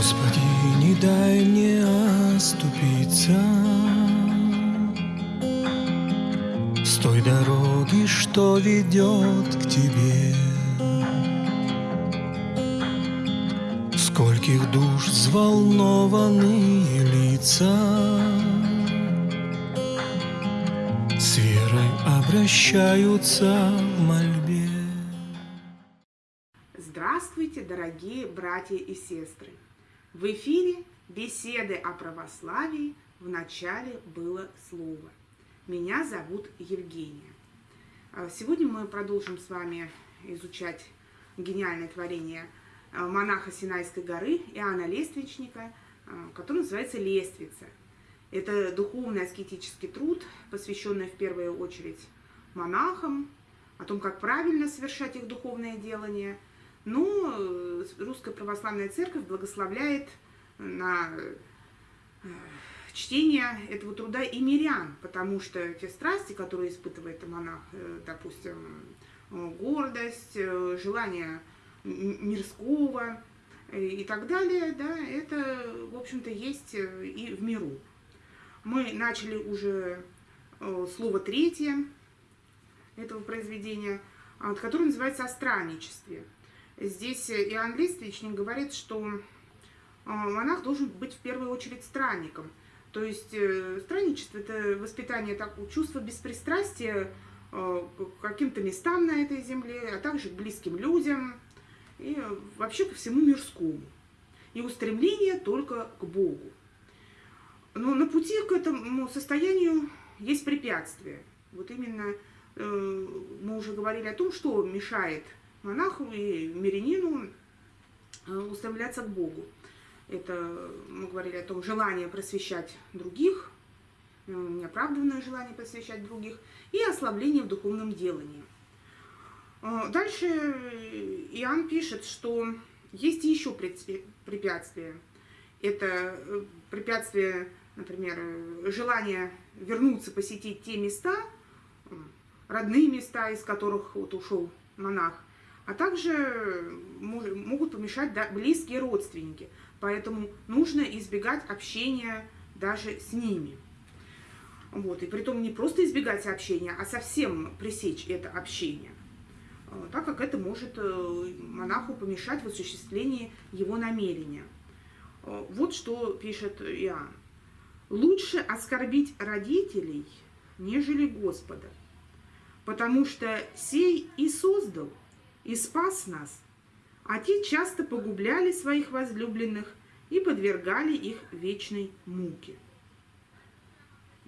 Господи, не дай мне оступиться. С той дороги, что ведет к Тебе. Скольких душ взволнованные лица. С верой обращаются в мольбе. Здравствуйте, дорогие братья и сестры! В эфире беседы о православии в начале было слово. Меня зовут Евгения. А Сегодня мы продолжим с вами изучать гениальное творение а, монаха Синайской горы Иоанна Лествичника, а, который называется «Лествица». Это духовный аскетический труд, посвященный в первую очередь монахам, о том, как правильно совершать их духовное делание – но э, Русская Православная Церковь благословляет на э, чтение этого труда и мирян, потому что те страсти, которые испытывает монах, э, допустим, гордость, желание мирского и так далее, да, это, в общем-то, есть и в миру. Мы начали уже слово третье этого произведения, которое называется «О странничестве». Здесь Иоанн Листвичник говорит, что а, монах должен быть в первую очередь странником. То есть э, странничество – это воспитание такого чувства беспристрастия к каким-то местам на этой земле, а также к близким людям и вообще ко всему мирскому. И устремление только к Богу. Но на пути к этому состоянию есть препятствия. Вот именно э, мы уже говорили о том, что мешает – монаху и мирянину э, устремляться к Богу. Это мы говорили о том, желание просвещать других, э, неоправданное желание просвещать других и ослабление в духовном делании. Э, дальше Иоанн пишет, что есть еще препятствия. Это препятствие, например, желание вернуться, посетить те места, родные места, из которых вот ушел монах, а также могут помешать близкие родственники. Поэтому нужно избегать общения даже с ними. Вот. И при том не просто избегать общения, а совсем пресечь это общение, э, так как это может э, монаху помешать в осуществлении его намерения. Э, вот что пишет Иоанн. «Лучше оскорбить родителей, нежели Господа, потому что сей и создал, и спас нас, а те часто погубляли своих возлюбленных и подвергали их вечной муке.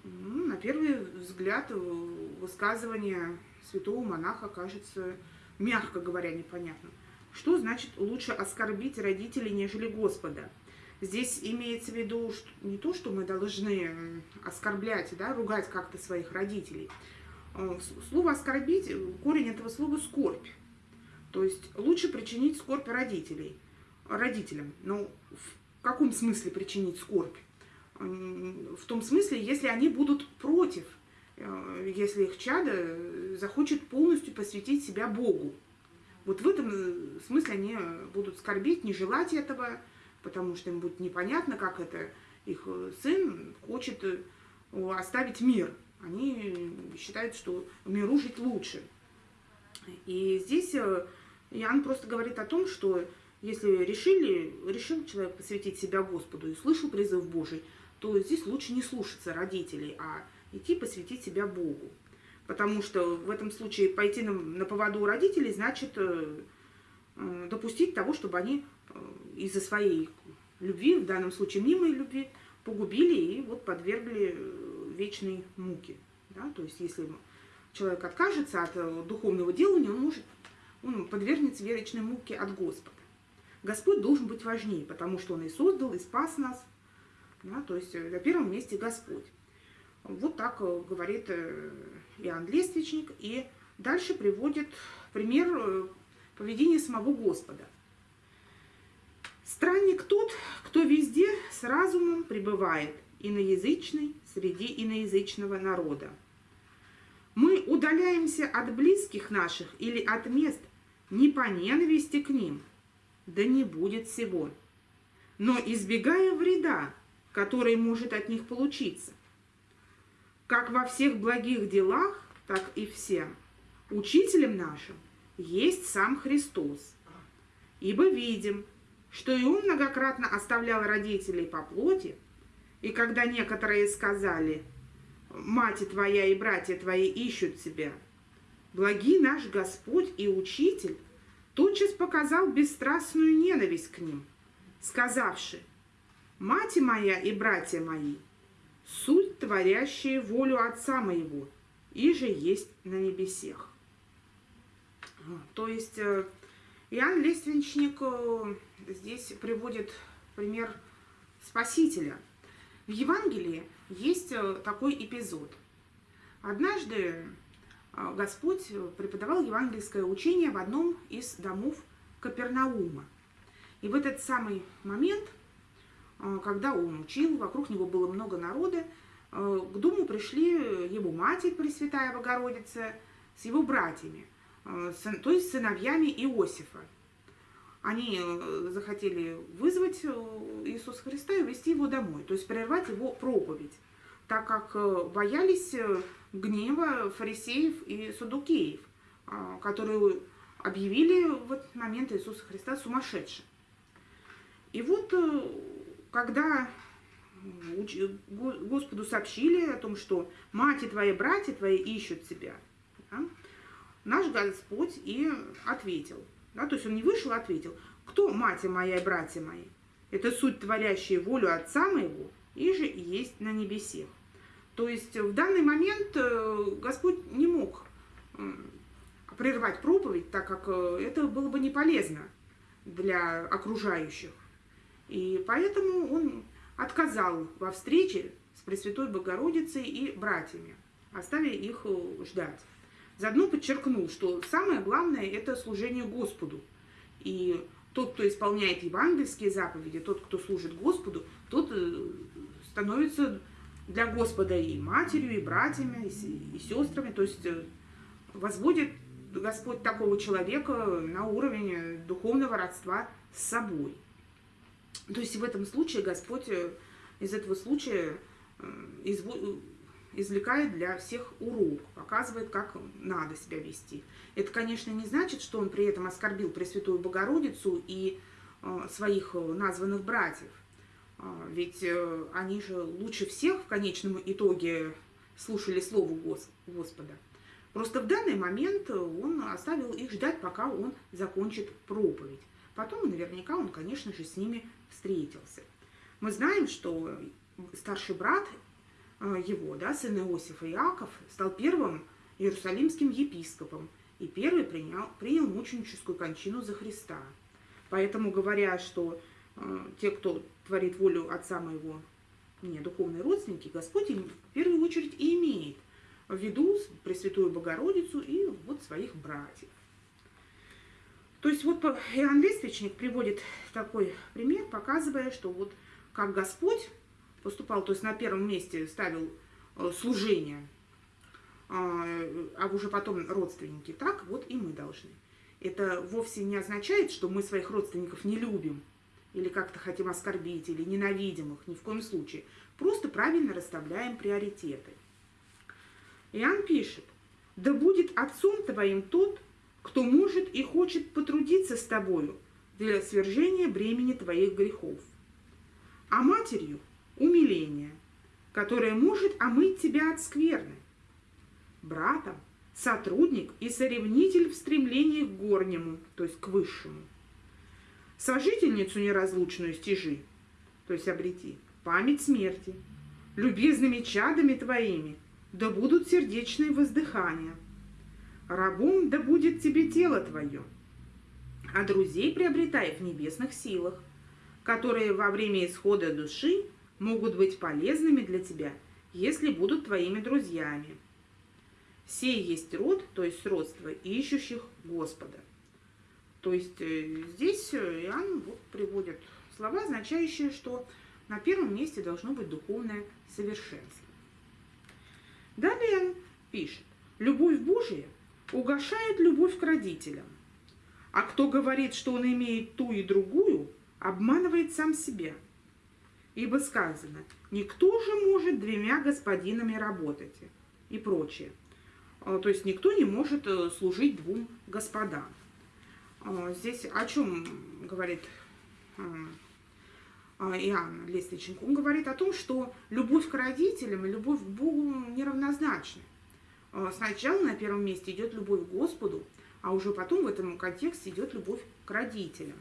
Ну, на первый взгляд высказывание святого монаха кажется, мягко говоря, непонятным. Что значит лучше оскорбить родителей, нежели Господа? Здесь имеется в виду что, не то, что мы должны оскорблять, да, ругать как-то своих родителей. Э, слово «оскорбить», корень этого слова «скорбь». То есть лучше причинить скорбь родителей, родителям. Но в каком смысле причинить скорбь? В том смысле, если они будут против, э, если их чадо захочет полностью посвятить себя Богу. Вот в этом э, смысле они будут скорбить, не желать этого, потому что им будет непонятно, как это их э, сын хочет оставить мир. Они считают, что миру жить лучше. И здесь Иоанн просто говорит о том, что если решили, решил человек посвятить себя Господу и слышал призыв Божий, то здесь лучше не слушаться родителей, а идти посвятить себя Богу. Потому что в этом случае пойти на, на поводу у родителей значит э, э, допустить того, чтобы они э, из-за своей любви, в данном случае мнимой любви, погубили и вот подвергли э, вечной муке. Да? То есть если человек откажется от э, духовного делания, он может он подвергнется вечной муке от Господа. Господь должен быть важнее, потому что Он и создал, и спас нас. Да, то есть э, на первом месте Господь. Вот так э, говорит э, Иоанн Лествичник. И дальше приводит пример поведения самого Господа. Странник тот, кто везде с разумом пребывает, иноязычный среди иноязычного народа. Мы удаляемся от близких наших или от мест, не по ненависти к ним, да не будет всего. но избегая вреда, который может от них получиться. Как во всех благих делах, так и всем. Учителем нашим есть сам Христос. Ибо видим, что и он многократно оставлял родителей по плоти, и когда некоторые сказали, «Мать твоя и братья твои ищут тебя», благий наш Господь и Учитель тотчас показал бесстрастную ненависть к ним, сказавши, «Мать моя и братья мои, суть творящие волю Отца моего, и же есть на небесех». То есть э, Иоанн Лиственничник э, здесь приводит пример Спасителя. В Евангелии есть э, такой эпизод. Однажды Господь преподавал евангельское учение в одном из домов Капернаума. И в этот самый момент, когда он учил, вокруг него было много народа, к дому пришли его мать, Пресвятая Богородица, с его братьями. Э, то есть сыновьями Иосифа. Они э, захотели вызвать э, Иисуса Христа и увезти его домой, то есть прервать его проповедь, так как боялись гнева фарисеев и судукеев, которые объявили в этот момент Иисуса Христа сумасшедшим. И вот когда Господу сообщили о том, что мать и твои братья твои ищут тебя, наш Господь и ответил. Да, то есть он не вышел, а ответил. Кто мать моя и братья мои? Это суть, творящая волю Отца моего, и же есть на небесе. То есть в данный момент э, Господь не мог прервать проповедь, так как э, это было бы не полезно для окружающих. И поэтому он отказал во встрече с Пресвятой Богородицей и братьями, оставив их э, ждать. Заодно подчеркнул, что самое главное – это служение Господу. И тот, кто исполняет евангельские заповеди, тот, кто служит Господу, тот становится для Господа и матерью, и братьями, и сестрами. То есть э, возводит Господь такого человека на уровень духовного родства с собой. То есть в этом случае Господь э, из этого случая извлекает для всех урок, показывает, как надо себя вести. Это, конечно, не значит, что он при этом оскорбил Пресвятую Богородицу и э, своих э, названных братьев. Э, ведь э, они же лучше всех в конечном итоге слушали Слово Гос Господа. Просто в данный момент он оставил их ждать, пока он закончит проповедь. Потом, наверняка, он, конечно же, с ними встретился. Мы знаем, что старший брат Э, его, да, сын Иосифа Иаков, стал первым иерусалимским епископом и первый принял, принял мученическую кончину за Христа. Поэтому, говоря, что те, кто творит волю отца моего, не духовные родственники, Господь им в первую очередь и имеет в виду Пресвятую Богородицу и вот своих братьев. То есть вот Иоанн Лествичник приводит такой пример, показывая, что вот как Господь поступал, то есть на первом месте ставил э, служение, а, а уже потом родственники, так вот и мы должны. Это вовсе не означает, что мы своих родственников не любим, или как-то хотим оскорбить, или ненавидим их, ни в коем случае. Просто правильно расставляем приоритеты. Иоанн пишет, «Да будет отцом твоим тот, кто может и хочет потрудиться с тобою для свержения бремени твоих грехов, а матерью умиление, которое может омыть тебя от скверны. Братом сотрудник и соревнитель в стремлении к горнему, то есть к высшему. Сожительницу неразлучную стяжи, то есть обрети, память смерти, любезными чадами твоими, да будут сердечные воздыхания. Рабом да будет тебе тело твое, а друзей приобретай в небесных силах, которые во время исхода души могут быть полезными для тебя, если будут твоими друзьями. Сей есть род, то есть родство, ищущих Господа. То есть э, здесь э, Иоанн приводит слова, означающие, что на первом месте должно быть духовное совершенство. Далее пишет, любовь Божия угошает любовь к родителям, а кто говорит, что он имеет ту и другую, обманывает сам себя. Ибо сказано, никто же может двумя господинами работать и прочее. А, то есть никто не может э, служить двум господам. А, здесь о чем говорит а, Иоанн Лестниченко? Он говорит о том, что любовь к родителям и любовь к Богу неравнозначны. Сначала на первом месте идет любовь к Господу, а уже потом в этом контексте идет любовь к родителям.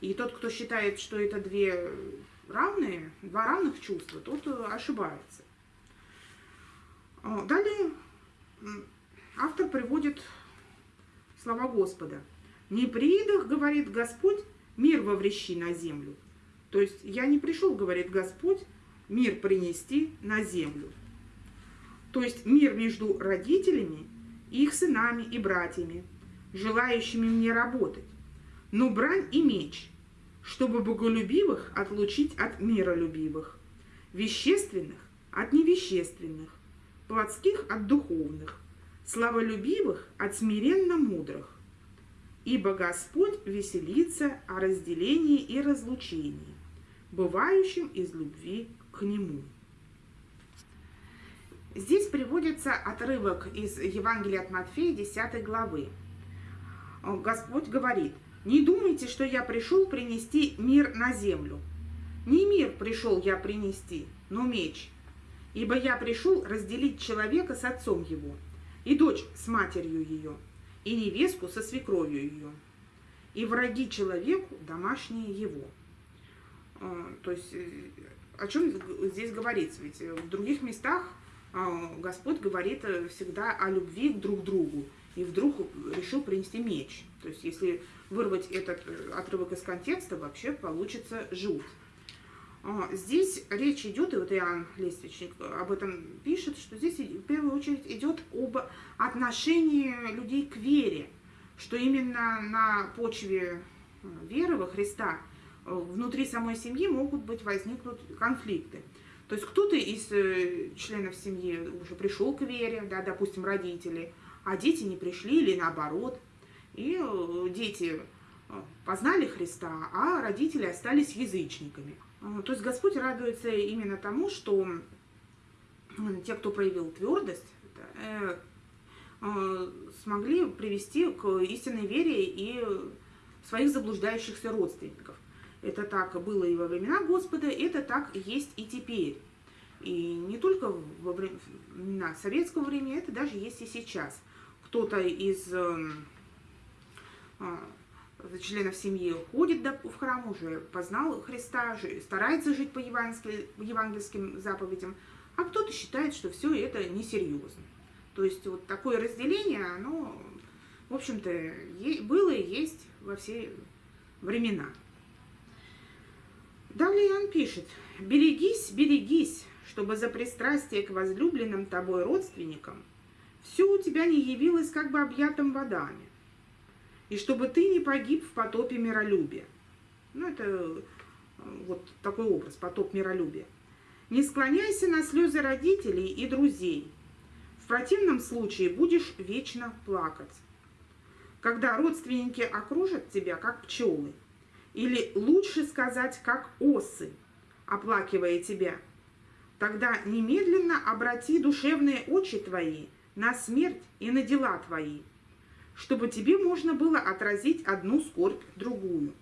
И тот, кто считает, что это две равные, два равных чувства, тот э, ошибается. Далее автор приводит слова Господа. «Не придах, — говорит Господь, — мир воврещи на землю». То есть я не пришел, говорит Господь, мир принести на землю. То есть мир между родителями, их сынами и братьями, желающими мне работать, но брань и меч, чтобы боголюбивых отлучить от миролюбивых, вещественных от невещественных, плотских от духовных, славолюбивых от смиренно мудрых. Ибо Господь веселится о разделении и разлучении, бывающем из любви к Нему. Здесь приводится отрывок из Евангелия от Матфея 10 главы. Господь говорит, «Не думайте, что я пришел принести мир на землю. Не мир пришел я принести, но меч. Ибо я пришел разделить человека с отцом его, и дочь с матерью ее, и невестку со свекровью ее, и враги человеку домашние его. А, то есть э, о чем здесь говорится? Ведь в других местах а, Господь говорит э, всегда о любви друг к другу, и вдруг решил принести меч. То есть если вырвать этот э, отрывок из контекста, вообще получится жуть. А, здесь речь идет, и вот Иоанн Лествичник об этом пишет, что здесь в первую очередь идет об отношении людей к вере, что именно на почве э, веры во Христа э, внутри самой семьи могут быть возникнут конфликты. То есть кто-то из э, членов семьи уже пришел к вере, да, допустим, родители, а дети не пришли или наоборот. И дети познали Христа, а родители остались язычниками. То есть Господь радуется именно тому, что те, кто проявил твердость, э, э, смогли привести к истинной вере и своих заблуждающихся родственников. Это так было и во времена Господа, это так есть и теперь. И не только во времена советского времени, это даже есть и сейчас. Кто-то из эм, а, членов семьи ходит в храм, уже познал Христа, старается жить по евангельским заповедям, а кто-то считает, что все это несерьезно. То есть вот такое разделение, оно, в общем-то, было и есть во все времена. Далее он пишет, «Берегись, берегись, чтобы за пристрастие к возлюбленным тобой родственникам все у тебя не явилось как бы объятым водами, и чтобы ты не погиб в потопе миролюбия. Ну, это э, вот такой образ, потоп миролюбия. Не склоняйся на слезы родителей и друзей. В противном случае будешь вечно плакать. Когда родственники окружат тебя, как пчелы, или лучше сказать, как осы, оплакивая тебя, тогда немедленно обрати душевные очи твои на смерть и на дела твои – чтобы тебе можно было отразить одну скорбь другую.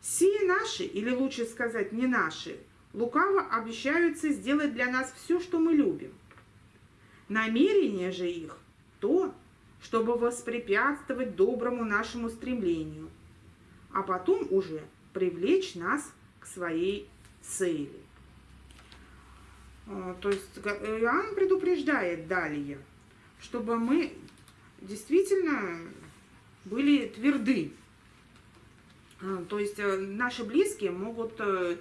Сие наши, или лучше сказать не наши, лукаво обещаются сделать для нас все, что мы любим. Намерение же их то, чтобы воспрепятствовать доброму нашему стремлению, а потом уже привлечь нас к своей цели. А, то есть Иоанн предупреждает далее, чтобы мы действительно были тверды. А, то есть э, наши близкие могут э,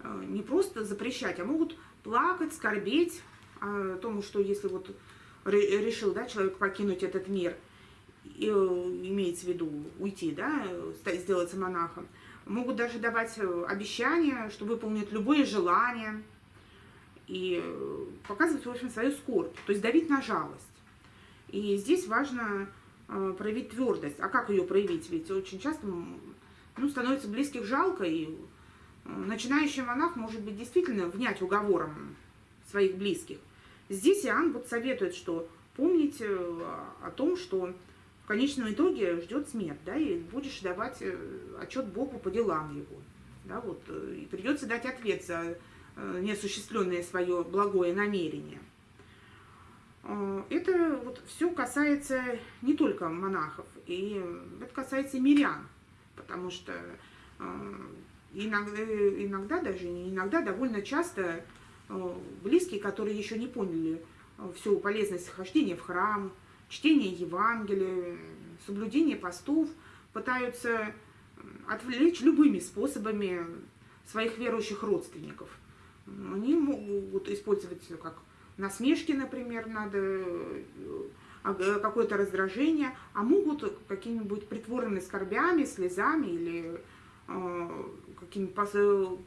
э, не просто запрещать, а могут плакать, скорбеть о том, что если вот решил да, человек покинуть этот мир, и, имеется в виду уйти, да, сделаться монахом, могут даже давать обещания, что выполнят любое желание и показывать, в общем, свою скорбь, то есть давить на жалость. И здесь важно э, проявить твердость. А как ее проявить? Ведь очень часто ну, становится близких жалко, и э, начинающий монах может быть действительно внять уговором своих близких. Здесь Иоанн вот советует, что помнить э, о том, что в конечном итоге ждет смерть, да, и будешь давать э, отчет Богу по делам его, да, вот, и придется дать ответ за неосуществленное свое благое намерение. Это вот все касается не только монахов, и это касается мирян потому что э, иногда, иногда даже не иногда, довольно часто э, близкие, которые еще не поняли э, всю полезность хождения в храм, чтения Евангелия, соблюдения постов, пытаются отвлечь любыми способами своих верующих родственников. Они могут использовать как насмешки, например, надо Э, какое-то раздражение, а могут какими-нибудь притворными скорбями, слезами или э, какими-то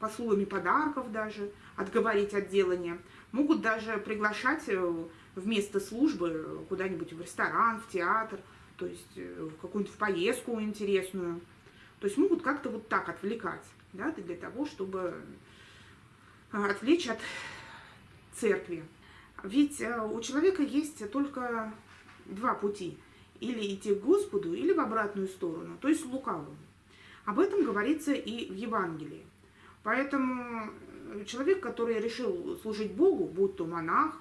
посулами подарков даже отговорить от делания. Могут даже приглашать э, вместо службы куда-нибудь в ресторан, в театр, то есть э, в какую-нибудь поездку интересную. То есть могут как-то вот так отвлекать, да, для того, чтобы отвлечь от церкви. Ведь э, у человека есть только два пути. Или идти к Господу, или в обратную сторону, то есть лукавому. Об этом говорится и в Евангелии. Поэтому э, человек, который решил служить Богу, будь то монах,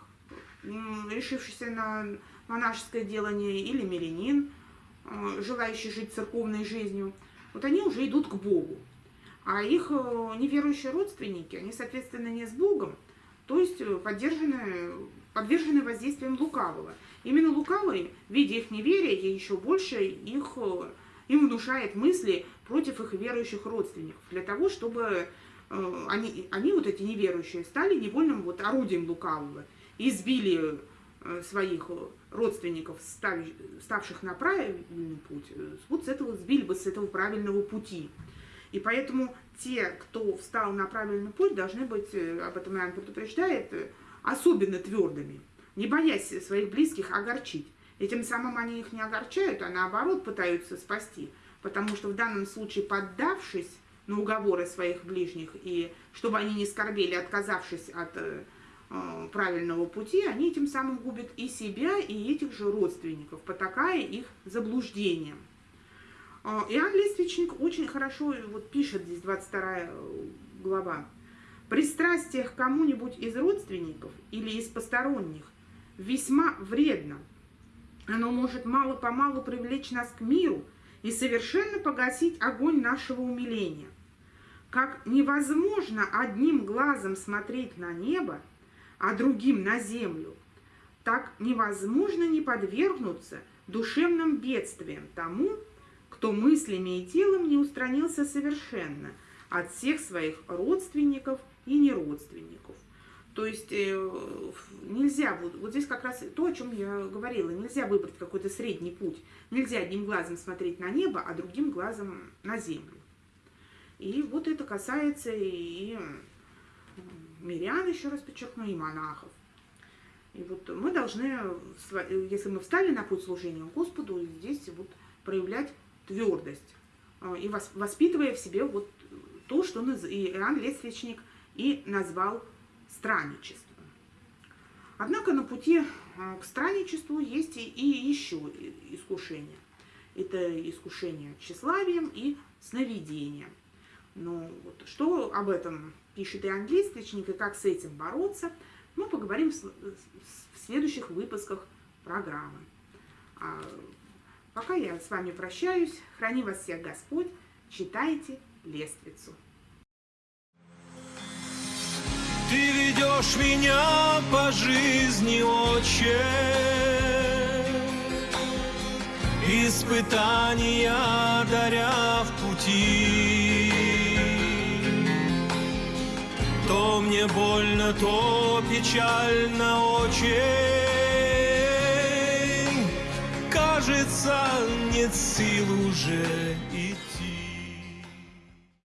решившийся на монашеское делание, или мирянин, э, желающий жить церковной жизнью, вот они уже идут к Богу. А их неверующие родственники, они, соответственно, не с Богом, то есть э, поддержаны, подвержены воздействием лукавого. Именно лукавый, видя их неверие, еще больше их, э, им внушает мысли против их верующих родственников, для того, чтобы э, они, они, вот эти неверующие, стали невольным вот орудием лукавого, избили своих родственников, ставших на правильный путь, вот с этого сбили бы с этого правильного пути. И поэтому те, кто встал на правильный путь, должны быть, э, об этом Иоанн предупреждает, э, особенно твердыми, не боясь своих близких огорчить. И тем самым они их не огорчают, а наоборот пытаются спасти. Потому что в данном случае, поддавшись на уговоры своих ближних, и чтобы они не скорбели, отказавшись от э, э правильного пути, они тем самым губят и себя, и этих же родственников, потакая их заблуждением. А, Иоанн Лествичник очень хорошо вот пишет здесь 22 э, глава. Пристрастие к кому-нибудь из родственников или из посторонних весьма вредно. Оно может мало-помалу привлечь нас к миру и совершенно погасить огонь нашего умиления. Как невозможно одним глазом смотреть на небо, а другим на землю, так невозможно не подвергнуться душевным бедствиям тому, кто мыслями и телом не устранился совершенно от всех своих родственников и неродственников. То есть э, нельзя, вот, вот здесь как раз то, о чем я говорила, нельзя выбрать какой-то средний путь. Нельзя одним глазом смотреть на небо, а другим глазом на землю. И вот это касается и мирян, еще раз подчеркну, и монахов. И вот мы должны, если мы встали на путь служения Господу, здесь вот проявлять твердость, а, и воспитывая в себе вот то, что Иоанн Лествичник и назвал странничеством. Однако на пути а, к странничеству есть и еще искушения. Это искушение тщеславием и сновидением. Ну, вот, что об этом пишет Иоанн Лествичник и как с этим бороться, мы поговорим в следующих выпусках программы. Пока я с вами прощаюсь. Храни вас всех Господь. Читайте лествицу. Ты ведешь меня по жизни, Отче, Испытания даря в пути. То мне больно, то печально, Отче, нет сил уже